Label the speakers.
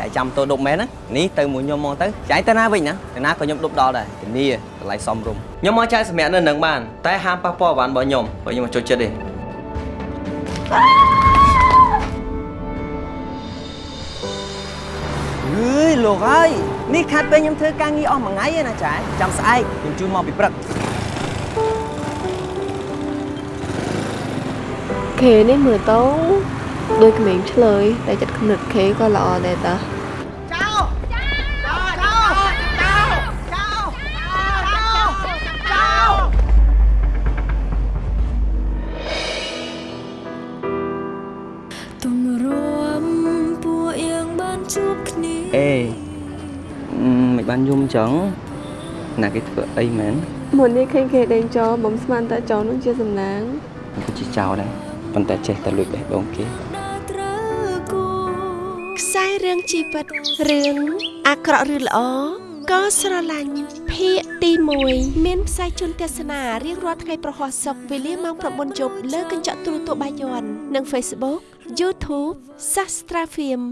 Speaker 1: ចៃចាំតូដប់មែនណានេះទៅមួយខ្ញុំមកទៅចៃទៅណាវិញណាទៅណាក៏ខ្ញុំដប់ដល់ដែរធានាកន្លែងសំរុំខ្ញុំមកចែកសម្រាប់នៅនឹងបានតែហាមប៉ះពាល់បានរបស់ខ្ញុំបើខ្ញុំមកចូលចិត្តទេអើយលោកហើយនេះខាត់ពេលខ្ញុំធ្វើការងារអស់មួយថ្ងៃឯណាចែចាំស្អែកខ្ញុំជូនមកពីព្រឹក
Speaker 2: ខេនេះមើលទៅ ដូចក្មេងឆ្លើយតែចិត្តគំនិតខេក៏ល្អដែរតា
Speaker 3: ទុំរួមពួកយើងបានជួបគ្នា
Speaker 1: អេមិនបានយំចឹងណាគេធ្វើអីមែន
Speaker 2: មុននេះឃើញគេដេញចោលបំស្មានតែចោលនោះជាសំណាង
Speaker 1: มันក៏ជាចោលដែរប៉ុន្តែចេះតែលួចបេះដូងគេ
Speaker 3: ដើរត្រូវគូ
Speaker 4: ខ្សែរឿងជីវិតរឿងអាក្រក់ឬល្អក៏ស្រឡាញ់ភាគទី1មានផ្សាយជូនទស្សនារៀងរាល់ថ្ងៃប្រហោះសុកវេលាម៉ោង9យប់លើកញ្ចក់ទូរទស្សន៍បាយ័ននិង Facebook YouTube Sastra Film